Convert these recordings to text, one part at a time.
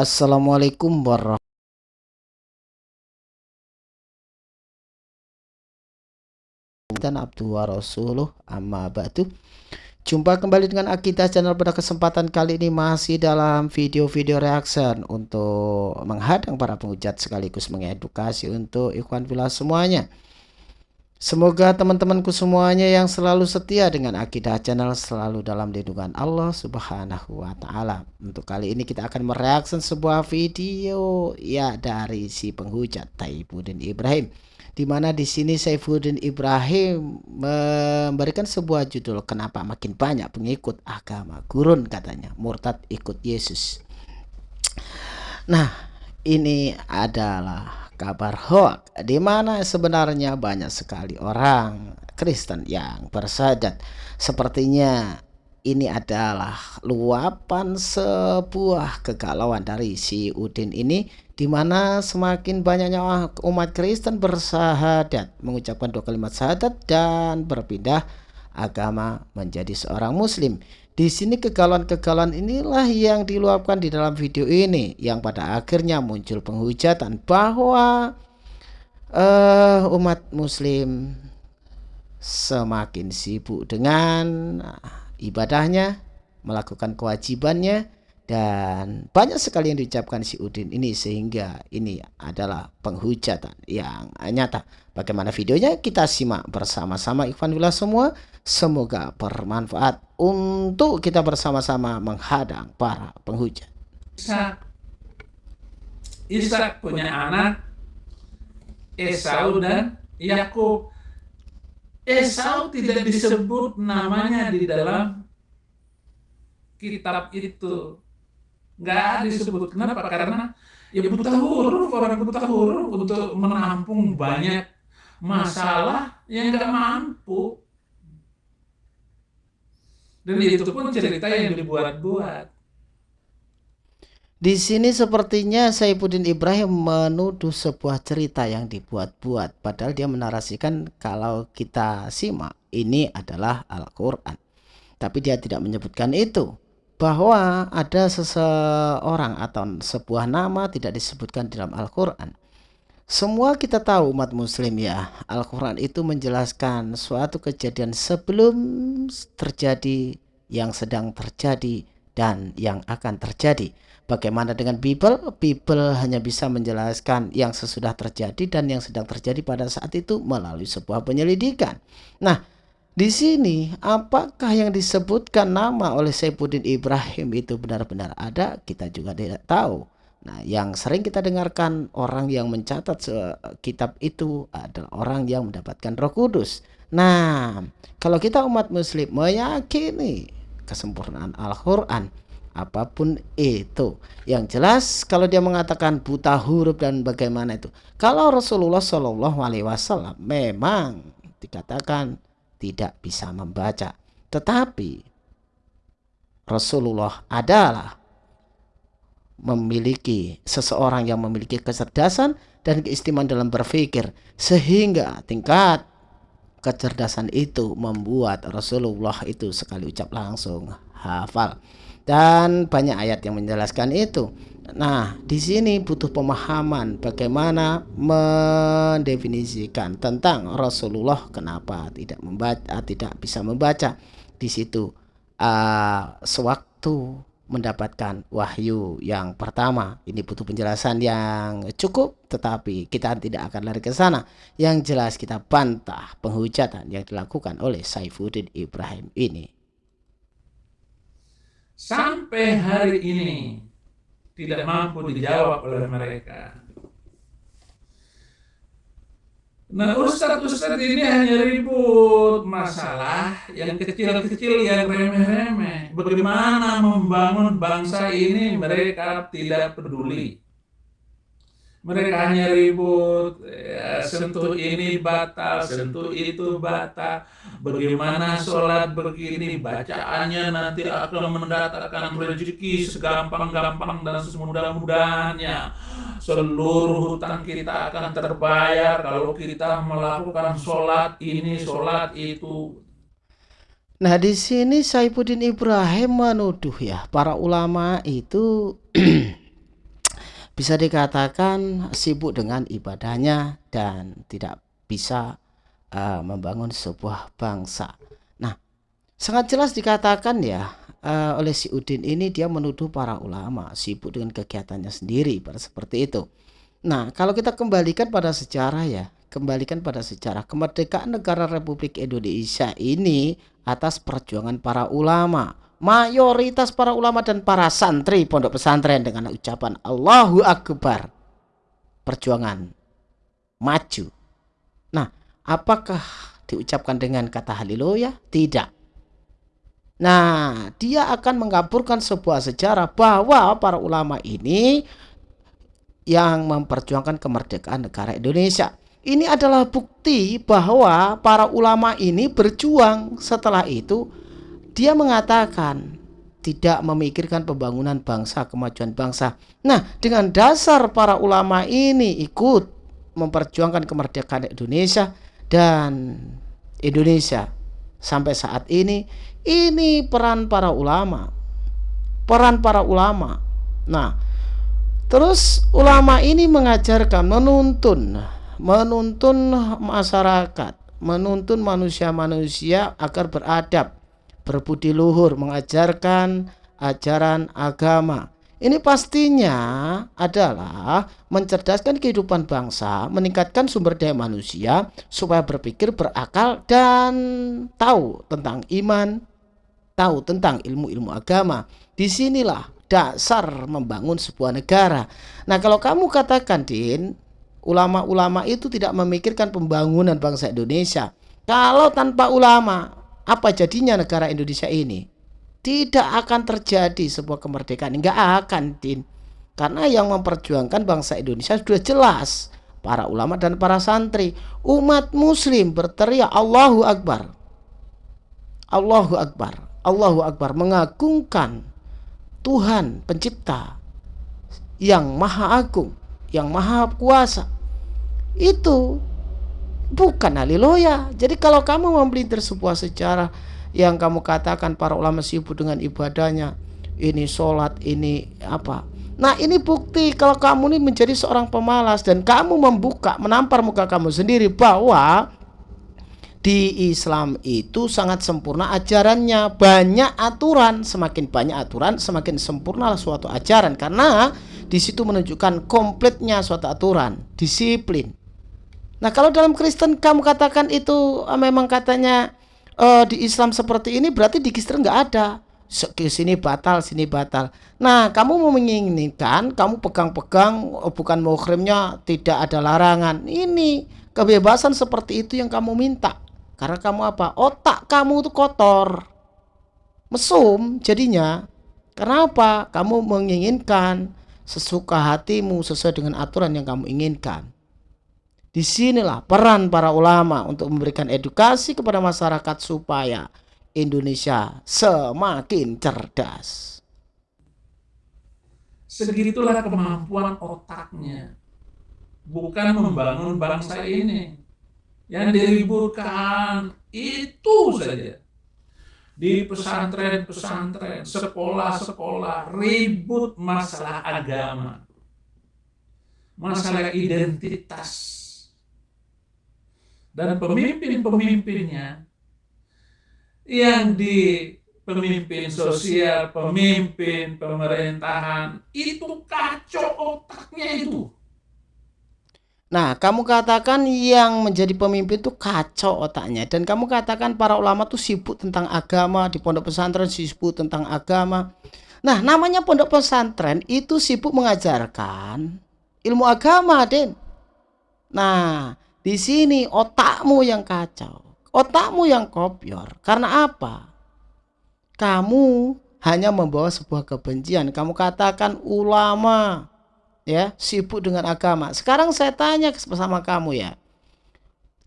Assalamualaikum warahmatullahi dan abdu wa rasuluh amma ba'du. Jumpa kembali dengan Akidah channel pada kesempatan kali ini masih dalam video-video reaction untuk menghadang para penghujat sekaligus mengedukasi untuk ikhwan filah semuanya Semoga teman-temanku semuanya yang selalu setia dengan Akidah Channel selalu dalam lindungan Allah Subhanahu wa taala. Untuk kali ini kita akan mereaksi sebuah video ya dari si penghujat Taibuddin Ibrahim. Di mana di sini Saifuddin Ibrahim memberikan sebuah judul kenapa makin banyak pengikut agama gurun katanya murtad ikut Yesus. Nah, ini adalah kabar hoax di mana sebenarnya banyak sekali orang Kristen yang bersadat sepertinya ini adalah luapan sebuah kegalauan dari si Udin ini di mana semakin banyaknya umat Kristen bersahadat mengucapkan dua kalimat syahadat dan berpindah agama menjadi seorang muslim di sini kegalauan-kegalauan inilah yang diluapkan di dalam video ini yang pada akhirnya muncul penghujatan bahwa uh, umat muslim semakin sibuk dengan ibadahnya, melakukan kewajibannya dan banyak sekali yang diucapkan si Udin ini sehingga ini adalah penghujatan yang nyata. Bagaimana videonya kita simak bersama-sama Ikhwan Wila semua. Semoga bermanfaat untuk kita bersama-sama menghadang para penghujat. Ishak, Ishak punya anak Esau dan Yakub. Esau tidak disebut namanya di dalam kitab itu nggak disebut. Kenapa? Karena ya buta huruf, orang buta huruf untuk menampung banyak masalah yang nggak mampu. Dan itu pun cerita yang dibuat-buat. Di sini sepertinya Saifuddin Ibrahim menuduh sebuah cerita yang dibuat-buat padahal dia menarasikan kalau kita simak ini adalah Al-Qur'an. Tapi dia tidak menyebutkan itu bahwa ada seseorang atau sebuah nama tidak disebutkan dalam Al-Quran. Semua kita tahu umat muslim ya, Al-Quran itu menjelaskan suatu kejadian sebelum terjadi, yang sedang terjadi, dan yang akan terjadi. Bagaimana dengan Bible? Bible hanya bisa menjelaskan yang sesudah terjadi dan yang sedang terjadi pada saat itu melalui sebuah penyelidikan. Nah, di sini apakah yang disebutkan nama oleh Saifuddin Ibrahim itu benar-benar ada? Kita juga tidak tahu. Nah, yang sering kita dengarkan orang yang mencatat kitab itu adalah orang yang mendapatkan Roh Kudus. Nah, kalau kita umat muslim meyakini kesempurnaan Al-Qur'an, apa pun itu. Yang jelas kalau dia mengatakan buta huruf dan bagaimana itu. Kalau Rasulullah Shallallahu alaihi wasallam memang dikatakan tidak bisa membaca. Tetapi Rasulullah adalah memiliki seseorang yang memiliki kecerdasan dan keistimewaan dalam berpikir sehingga tingkat kecerdasan itu membuat Rasulullah itu sekali ucap langsung hafal dan banyak ayat yang menjelaskan itu Nah, di sini butuh pemahaman bagaimana mendefinisikan tentang Rasulullah kenapa tidak membaca, tidak bisa membaca. Di situ uh, sewaktu mendapatkan wahyu yang pertama. Ini butuh penjelasan yang cukup, tetapi kita tidak akan lari ke sana. Yang jelas kita bantah penghujatan yang dilakukan oleh Saifuddin Ibrahim ini. Sampai hari ini tidak mampu dijawab oleh mereka. Nah ustadz-ustadz ini hanya ribut masalah yang kecil-kecil yang remeh-remeh. Bagaimana membangun bangsa ini mereka tidak peduli. Mereka hanya ribut, ya, sentuh ini batal, sentuh itu batal. Bagaimana sholat begini, bacaannya nanti akan mendatangkan rezeki segampang-gampang dan semudah-mudahnya. Seluruh hutang kita akan terbayar kalau kita melakukan sholat ini, sholat itu. Nah di sini Saifuddin Ibrahim menuduh ya para ulama itu bisa dikatakan sibuk dengan ibadahnya dan tidak bisa uh, membangun sebuah bangsa. Nah, sangat jelas dikatakan ya uh, oleh si Udin ini dia menuduh para ulama sibuk dengan kegiatannya sendiri seperti itu. Nah, kalau kita kembalikan pada sejarah ya, kembalikan pada sejarah kemerdekaan negara Republik Indonesia ini atas perjuangan para ulama mayoritas para ulama dan para santri pondok pesantren dengan ucapan Allahu Akbar. Perjuangan maju. Nah apakah diucapkan dengan kata haleluya? Tidak. Nah dia akan mengaburkan sebuah sejarah bahwa para ulama ini yang memperjuangkan kemerdekaan negara Indonesia. Ini adalah bukti bahwa para ulama ini berjuang. Setelah itu dia mengatakan tidak memikirkan pembangunan bangsa, kemajuan bangsa. Nah, dengan dasar para ulama ini ikut memperjuangkan kemerdekaan Indonesia dan Indonesia sampai saat ini, ini peran para ulama. Peran para ulama. Nah, terus ulama ini mengajarkan, menuntun, menuntun masyarakat, menuntun manusia-manusia agar beradab, berbudi luhur, mengajarkan ajaran agama. Ini pastinya adalah mencerdaskan kehidupan bangsa, meningkatkan sumber daya manusia supaya berpikir berakal dan tahu tentang iman, tahu tentang ilmu-ilmu agama. Di sinilah dasar membangun sebuah negara. Nah kalau kamu katakan Din, ulama-ulama itu tidak memikirkan pembangunan bangsa Indonesia. Kalau tanpa ulama, apa jadinya negara Indonesia ini? Tidak akan terjadi sebuah kemerdekaan, enggak akan, Din. Karena yang memperjuangkan bangsa Indonesia sudah jelas, para ulama dan para santri, umat muslim berteriak Allahu Akbar. Allahu Akbar. Allahu Akbar mengagungkan Tuhan pencipta yang maha agung, yang maha kuasa. Itu bukan haleluya. Jadi kalau kamu memelintir sebuah sejarah yang kamu katakan para ulama sibuk dengan ibadahnya, ini sholat, ini apa? Nah ini bukti kalau kamu ini menjadi seorang pemalas dan kamu membuka, menampar muka kamu sendiri bahwa di Islam itu sangat sempurna ajarannya banyak aturan semakin banyak aturan semakin sempurna suatu ajaran karena di situ menunjukkan komplitnya suatu aturan disiplin Nah kalau dalam Kristen kamu katakan itu uh, memang katanya uh, di Islam seperti ini berarti di Kristen nggak ada. Sini batal sini batal. Nah kamu mau menginginkan kamu pegang-pegang oh, bukan muhrimnya tidak ada larangan. Ini kebebasan seperti itu yang kamu minta. Karena kamu apa? Otak kamu itu kotor. Mesum jadinya. Karena apa? Kamu menginginkan sesuka hatimu sesuai dengan aturan yang kamu inginkan Di sinilah peran para ulama untuk memberikan edukasi kepada masyarakat supaya Indonesia semakin cerdas. Segitulah kemampuan otaknya. Bukan membangun bangsa ini. Yang diriburkan itu saja. Di pesantren-pesantren, sekolah-sekolah, ribut masalah agama. Masalah identitas dan pemimpin-pemimpinnya yang di pemimpin sosial, pemimpin pemerintahan itu kacau otaknya itu. Nah, kamu katakan yang menjadi pemimpin itu kacau otaknya dan kamu katakan para ulama tuh sibuk tentang agama di pondok pesantren sibuk tentang agama. Nah, namanya pondok pesantren itu sibuk mengajarkan ilmu agama, Den. Nah, di sini otakmu yang kacau, otakmu yang kopior. Karena apa? Kamu hanya membawa sebuah kebencian. Kamu katakan ulama ya sibuk dengan agama. Sekarang saya tanya bersama kamu ya.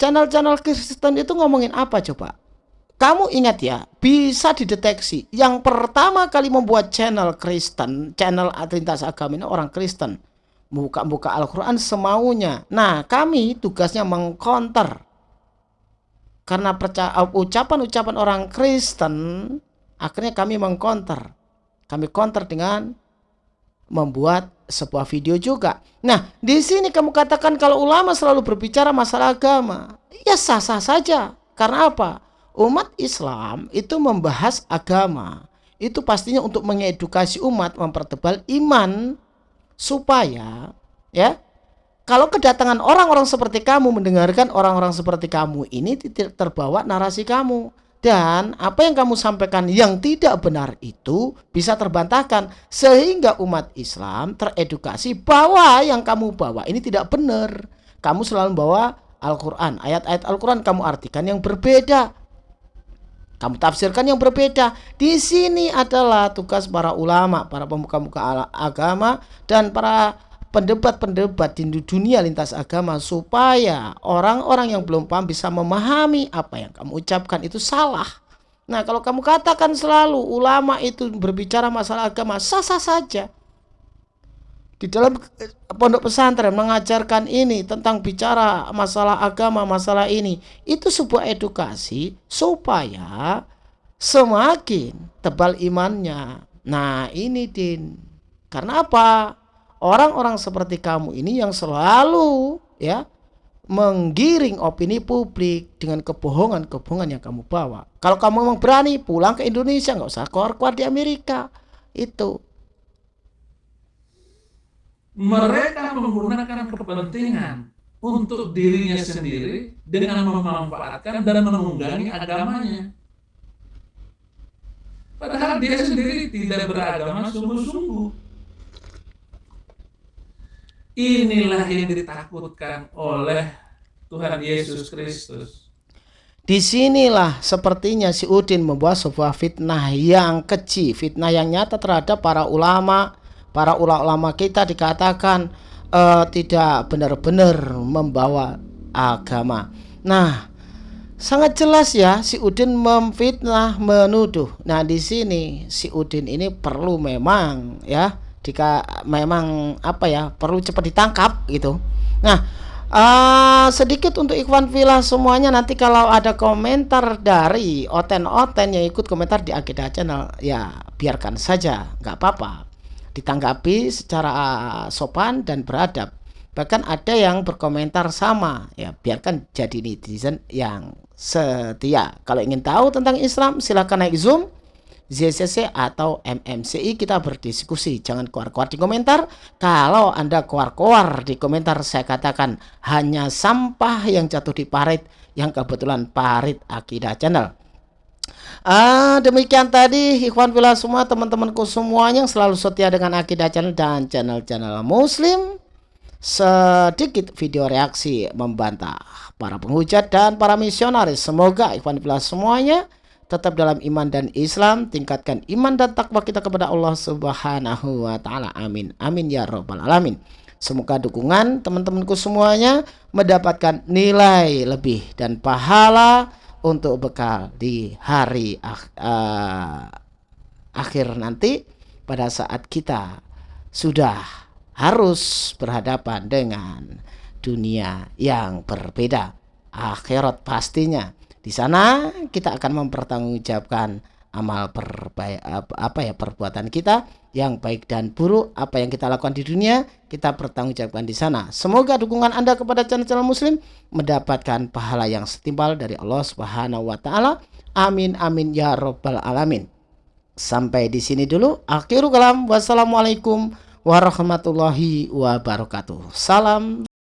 Channel-channel Kristen itu ngomongin apa coba? Kamu ingat ya, bisa dideteksi. Yang pertama kali membuat channel Kristen, channel lintas agama ini orang Kristen buka-buka Al-Quran semaunya. Nah, kami tugasnya mengkonter. Karena ucapan-ucapan orang Kristen, akhirnya kami mengkonter. Kami konter dengan membuat sebuah video juga. Nah, di sini kamu katakan kalau ulama selalu berbicara masalah agama. Ya sah-sah saja. Karena apa? Umat Islam itu membahas agama. Itu pastinya untuk mengedukasi umat, mempertebal iman supaya ya kalau kedatangan orang-orang seperti kamu mendengarkan orang-orang seperti kamu ini tidak terbawa narasi kamu dan apa yang kamu sampaikan yang tidak benar itu bisa terbantahkan sehingga umat Islam teredukasi bahwa yang kamu bawa ini tidak benar. Kamu selalu bawa Al-Qur'an, ayat-ayat Al-Qur'an kamu artikan yang berbeda. Kamu tafsirkan yang berbeda. Di sini adalah tugas para ulama, para pemuka-muka agama dan para pendebat-pendebat di dunia lintas agama supaya orang-orang yang belum paham bisa memahami apa yang kamu ucapkan itu salah. Nah, kalau kamu katakan selalu ulama itu berbicara masalah agama, sah-sah saja. Di dalam eh, pondok pesantren mengajarkan ini tentang bicara masalah agama, masalah ini, itu sebuah edukasi supaya semakin tebal imannya. Nah, ini Din. Karena apa? orang-orang seperti kamu ini yang selalu ya menggiring opini publik dengan kebohongan-kebohongan yang kamu bawa. Kalau kamu memang berani pulang ke Indonesia, nggak usah keluar-keluar di Amerika. Itu. Mereka menggunakan kepentingan untuk dirinya sendiri dengan memanfaatkan dan menunggangi agamanya. Padahal dia sendiri tidak beragama sungguh-sungguh. Inilah yang ditakutkan oleh Tuhan Yesus Kristus. Di sinilah sepertinya si Udin membuat sebuah fitnah yang kecil, fitnah yang nyata terhadap para ulama, para ulama-ulama kita dikatakan uh, tidak benar-benar membawa agama. Nah, sangat jelas ya si Udin memfitnah, menuduh. Nah, di sini si Udin ini perlu memang ya jika memang apa ya perlu cepat ditangkap gitu nah uh, sedikit untuk Ikhwan Villa semuanya nanti kalau ada komentar dari oten-oten yang ikut komentar di Akidah Channel ya biarkan saja nggak apa-apa ditanggapi secara sopan dan beradab. Bahkan ada yang berkomentar sama ya biarkan jadi netizen yang setia. Kalau ingin tahu tentang Islam silahkan naik zoom ZCC atau MMCI kita berdiskusi. Jangan keluar-keluar di komentar. Kalau anda keluar-keluar di komentar saya katakan hanya sampah yang jatuh di parit yang kebetulan parit akidah channel Ah, demikian tadi ikhwan villa semua teman-temanku semuanya yang selalu setia dengan akidah channel dan channel-channel muslim sedikit video reaksi membantah para penghujat dan para misionaris semoga ikhwan villa semuanya tetap dalam iman dan Islam, tingkatkan iman dan takwa kita kepada Allah Subhanahu wa taala. Amin. Amin ya rabbal alamin. Semoga dukungan teman-temanku semuanya mendapatkan nilai lebih dan pahala untuk bekal di hari uh, akhir nanti pada saat kita sudah harus berhadapan dengan dunia yang berbeda. Akhirat pastinya. Di sana kita akan mempertanggungjawabkan amal perbaik apa ya perbuatan kita yang baik dan buruk apa yang kita lakukan di dunia kita pertanggungjawabkan di sana. Semoga dukungan anda kepada channel-channel muslim mendapatkan pahala yang setimpal dari Allah Subhanahu wa taala. Amin amin ya robbal alamin. Sampai di sini dulu. Akhirul kalam. Wassalamualaikum warahmatullahi wabarakatuh. Salam